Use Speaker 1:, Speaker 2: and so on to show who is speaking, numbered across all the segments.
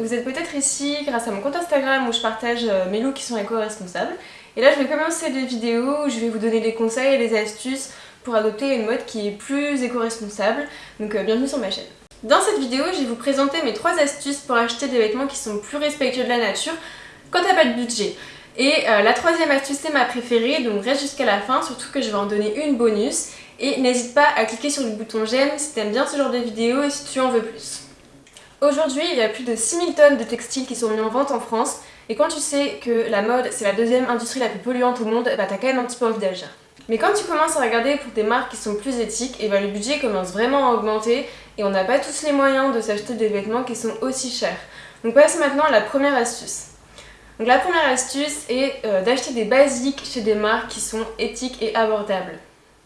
Speaker 1: Vous êtes peut-être ici grâce à mon compte Instagram où je partage euh, mes looks qui sont éco-responsables. Et là je vais commencer des vidéos où je vais vous donner des conseils et des astuces pour adopter une mode qui est plus éco-responsable. Donc euh, bienvenue sur ma chaîne. Dans cette vidéo, je vais vous présenter mes trois astuces pour acheter des vêtements qui sont plus respectueux de la nature quand t'as pas de budget. Et euh, la troisième astuce c'est ma préférée, donc reste jusqu'à la fin, surtout que je vais en donner une bonus. Et n'hésite pas à cliquer sur le bouton j'aime si t'aimes bien ce genre de vidéo et si tu en veux plus. Aujourd'hui, il y a plus de 6000 tonnes de textiles qui sont mis en vente en France, et quand tu sais que la mode c'est la deuxième industrie la plus polluante au monde, bah t'as quand même un petit peu envie d'agir. Mais quand tu commences à regarder pour des marques qui sont plus éthiques, et bah le budget commence vraiment à augmenter et on n'a pas tous les moyens de s'acheter des vêtements qui sont aussi chers. Donc passons maintenant à la première astuce. Donc la première astuce est euh, d'acheter des basiques chez des marques qui sont éthiques et abordables.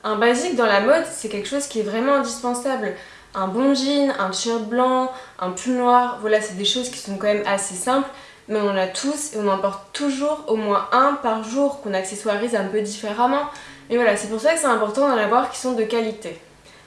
Speaker 1: Un basique dans la mode, c'est quelque chose qui est vraiment indispensable. Un bon jean, un t-shirt blanc, un pull noir, voilà, c'est des choses qui sont quand même assez simples, mais on en a tous et on en porte toujours au moins un par jour qu'on accessoirise un peu différemment. Mais voilà, c'est pour ça que c'est important d'en avoir qui sont de qualité.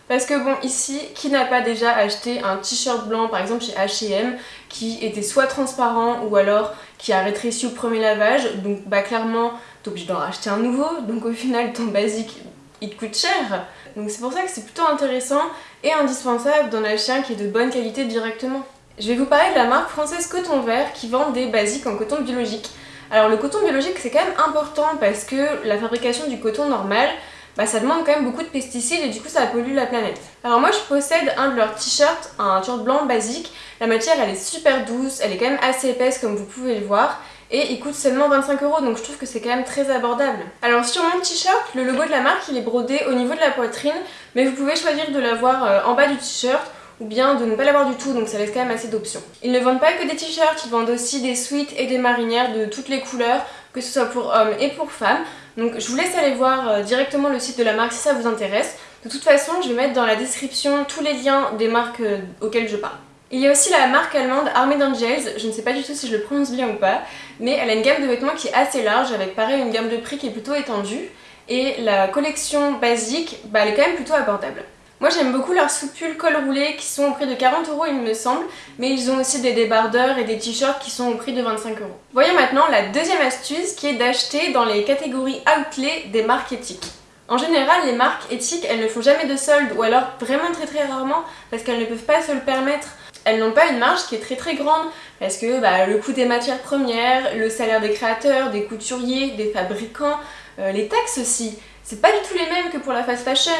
Speaker 1: Parce que bon, ici, qui n'a pas déjà acheté un t-shirt blanc, par exemple chez H&M, qui était soit transparent ou alors qui a rétréci au premier lavage, donc bah clairement, t'es obligé d'en racheter un nouveau, donc au final ton basique, il te coûte cher. Donc c'est pour ça que c'est plutôt intéressant et indispensable d'en acheter un qui est de bonne qualité directement. Je vais vous parler de la marque française Coton Vert qui vend des basiques en coton biologique. Alors le coton biologique c'est quand même important parce que la fabrication du coton normal, bah, ça demande quand même beaucoup de pesticides et du coup ça pollue la planète. Alors moi je possède un de leurs t-shirts, un t-shirt blanc basique. La matière elle est super douce, elle est quand même assez épaisse comme vous pouvez le voir et il coûte seulement 25 euros donc je trouve que c'est quand même très abordable. Alors sur mon t-shirt, le logo de la marque il est brodé au niveau de la poitrine mais vous pouvez choisir de l'avoir euh, en bas du t-shirt ou bien de ne pas l'avoir du tout, donc ça laisse quand même assez d'options. Ils ne vendent pas que des t-shirts, ils vendent aussi des sweats et des marinières de toutes les couleurs, que ce soit pour hommes et pour femmes. Donc je vous laisse aller voir euh, directement le site de la marque si ça vous intéresse. De toute façon, je vais mettre dans la description tous les liens des marques euh, auxquelles je parle. Il y a aussi la marque allemande Armed Angels, je ne sais pas du tout si je le prononce bien ou pas, mais elle a une gamme de vêtements qui est assez large, avec pareil une gamme de prix qui est plutôt étendue, et la collection basique, bah, elle est quand même plutôt abordable. Moi j'aime beaucoup leurs soupules col roulé qui sont au prix de 40 euros il me semble, mais ils ont aussi des débardeurs et des t-shirts qui sont au prix de 25 euros. Voyons maintenant la deuxième astuce qui est d'acheter dans les catégories outlet des marques éthiques. En général, les marques éthiques, elles ne font jamais de soldes ou alors vraiment très très rarement parce qu'elles ne peuvent pas se le permettre. Elles n'ont pas une marge qui est très très grande parce que bah, le coût des matières premières, le salaire des créateurs, des couturiers, des fabricants, euh, les taxes aussi, c'est pas du tout les mêmes que pour la fast fashion.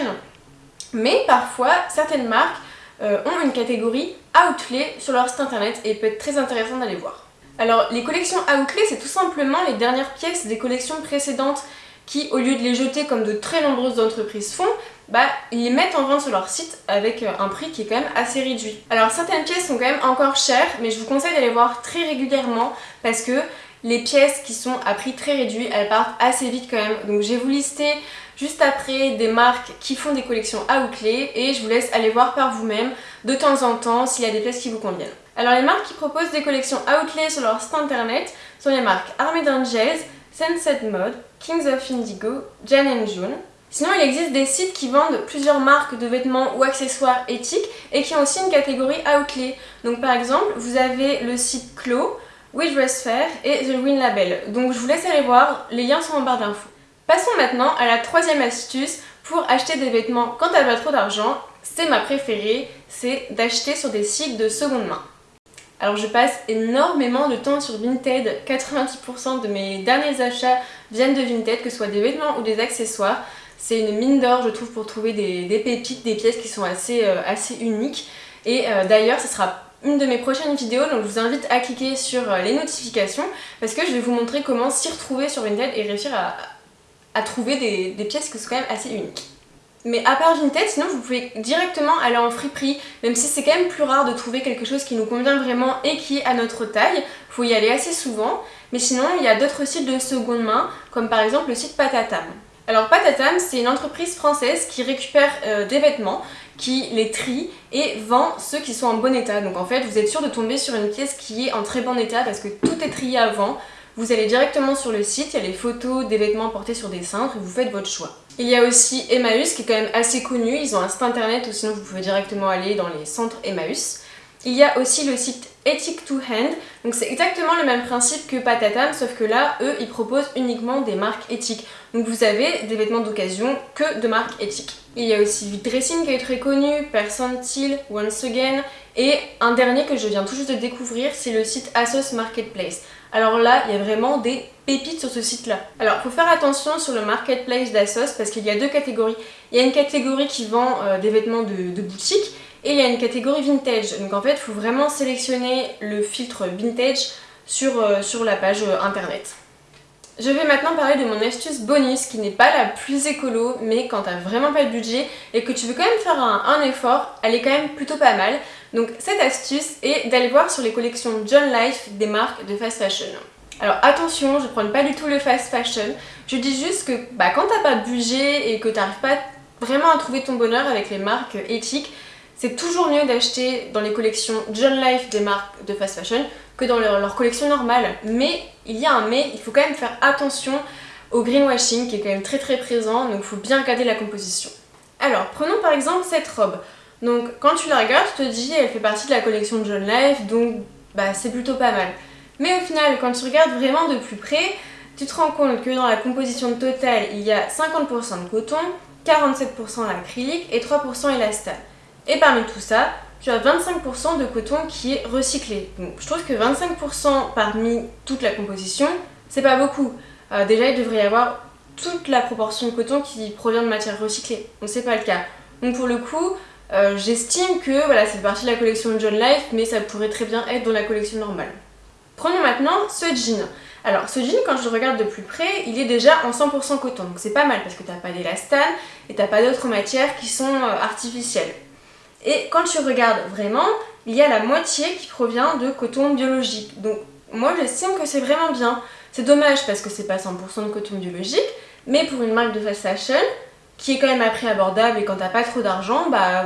Speaker 1: Mais parfois, certaines marques euh, ont une catégorie outlet sur leur site internet et peut être très intéressant d'aller voir. Alors les collections outlet c'est tout simplement les dernières pièces des collections précédentes qui au lieu de les jeter comme de très nombreuses entreprises font, bah ils les mettent en vente sur leur site avec euh, un prix qui est quand même assez réduit. Alors certaines pièces sont quand même encore chères mais je vous conseille d'aller voir très régulièrement parce que les pièces qui sont à prix très réduit elles partent assez vite quand même. Donc j'ai vous listé juste après des marques qui font des collections outlet et je vous laisse aller voir par vous-même de temps en temps s'il y a des pièces qui vous conviennent. Alors les marques qui proposent des collections outlet sur leur site internet sont les marques Armed Angels, Sunset Mode, Kings of Indigo, Jan June. Sinon il existe des sites qui vendent plusieurs marques de vêtements ou accessoires éthiques et qui ont aussi une catégorie outlet. Donc par exemple vous avez le site Clo, We Fair et The Win Label. Donc je vous laisse aller voir, les liens sont en barre d'infos. Passons maintenant à la troisième astuce pour acheter des vêtements quand t'as pas trop d'argent. C'est ma préférée, c'est d'acheter sur des sites de seconde main. Alors je passe énormément de temps sur Vinted, 90% de mes derniers achats viennent de Vinted, que ce soit des vêtements ou des accessoires. C'est une mine d'or je trouve pour trouver des, pépites, des pièces qui sont assez, euh, uniques. Et euh, d'ailleurs ce sera une de mes prochaines vidéos, donc je vous invite à cliquer sur euh, les notifications parce que je vais vous montrer comment s'y retrouver sur Vinted et réussir à trouver des, pièces qui sont quand même assez uniques. Mais à part Vinted, sinon vous pouvez directement aller en friperie, même si c'est quand même plus rare de trouver quelque chose qui nous convient vraiment et qui est à notre taille. Faut y aller assez souvent. Mais sinon, il y a d'autres sites de seconde main, comme par exemple le site Patatam. Alors Patatam, c'est une entreprise française qui récupère euh, des vêtements, qui les trie et vend ceux qui sont en bon état. Donc en fait, vous êtes sûr de tomber sur une pièce qui est en très bon état parce que tout est trié avant. Vous allez directement sur le site, il y a les photos des vêtements portés sur des cintres et vous faites votre choix. Il y a aussi Emmaüs qui est quand même assez connu, ils ont un site internet ou sinon vous pouvez directement aller dans les centres Emmaüs. Il y a aussi le site Ethic to Hand, donc c'est exactement le même principe que Patatam, sauf que là, eux, ils proposent uniquement des marques éthiques. Donc vous avez des vêtements d'occasion que de marques éthiques. Il y a aussi Vit Dressing qui est très connu, Percentile, Once Again, et un dernier que je viens tout juste de découvrir, c'est le site Asos Marketplace. Alors là, il y a vraiment des pépites sur ce site-là. Alors, faut faire attention sur le marketplace d'Asos parce qu'il y a deux catégories. Il y a une catégorie qui vend euh, des vêtements de, boutique et il y a une catégorie vintage. Donc en fait, il faut vraiment sélectionner le filtre vintage sur, euh, la page euh, internet. Je vais maintenant parler de mon astuce bonus qui n'est pas la plus écolo mais quand t'as vraiment pas de budget et que tu veux quand même faire un, effort, elle est quand même plutôt pas mal. Donc cette astuce est d'aller voir sur les collections John Life des marques de fast fashion. Alors attention, je prends pas du tout le fast fashion, je dis juste que bah, quand t'as pas de budget et que t'arrives pas vraiment à trouver ton bonheur avec les marques éthiques, c'est toujours mieux d'acheter dans les collections John Life des marques de fast fashion que dans leur, collection normale. Mais il y a un mais, il faut quand même faire attention au greenwashing qui est quand même très très présent, donc il faut bien regarder la composition. Alors, prenons par exemple cette robe. Donc quand tu la regardes, tu te dis elle fait partie de la collection John Life, donc bah, c'est plutôt pas mal. Mais au final, quand tu regardes vraiment de plus près, tu te rends compte que dans la composition totale, il y a 50% de coton, 47% l'acrylique et 3% élastane. Et parmi tout ça, tu as 25% de coton qui est recyclé. Donc je trouve que 25% parmi toute la composition, c'est pas beaucoup. Euh, déjà, il devrait y avoir toute la proportion de coton qui provient de matières recyclées. Donc c'est pas le cas. Donc pour le coup, euh, j'estime que voilà, c'est partie de la collection John Life, mais ça pourrait très bien être dans la collection normale. Ce jean. Alors ce jean, quand je le regarde de plus près, il est déjà en 100% coton, donc c'est pas mal parce que t'as pas d'élastane et t'as pas d'autres matières qui sont euh, artificielles. Et quand tu regardes vraiment, il y a la moitié qui provient de coton biologique. Donc moi j'estime que c'est vraiment bien. C'est dommage parce que c'est pas 100% de coton biologique, mais pour une marque de fast fashion, qui est quand même à prix abordable et quand t'as pas trop d'argent, bah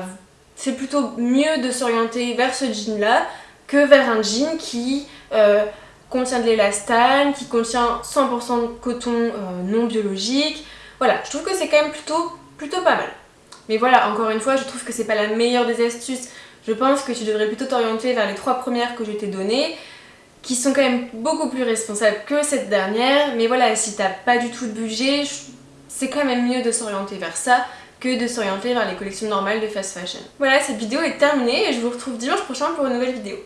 Speaker 1: c'est plutôt mieux de s'orienter vers ce jean là que vers un jean qui euh, contient de l'élastane, qui contient 100% de coton euh, non biologique. Voilà, je trouve que c'est quand même plutôt, plutôt pas mal. Mais voilà, encore une fois, je trouve que c'est pas la meilleure des astuces. Je pense que tu devrais plutôt t'orienter vers les trois premières que je t'ai données, qui sont quand même beaucoup plus responsables que cette dernière. Mais voilà, si t'as pas du tout de budget, c'est quand même mieux de s'orienter vers ça que de s'orienter vers les collections normales de fast fashion. Voilà, cette vidéo est terminée et je vous retrouve dimanche prochain pour une nouvelle vidéo.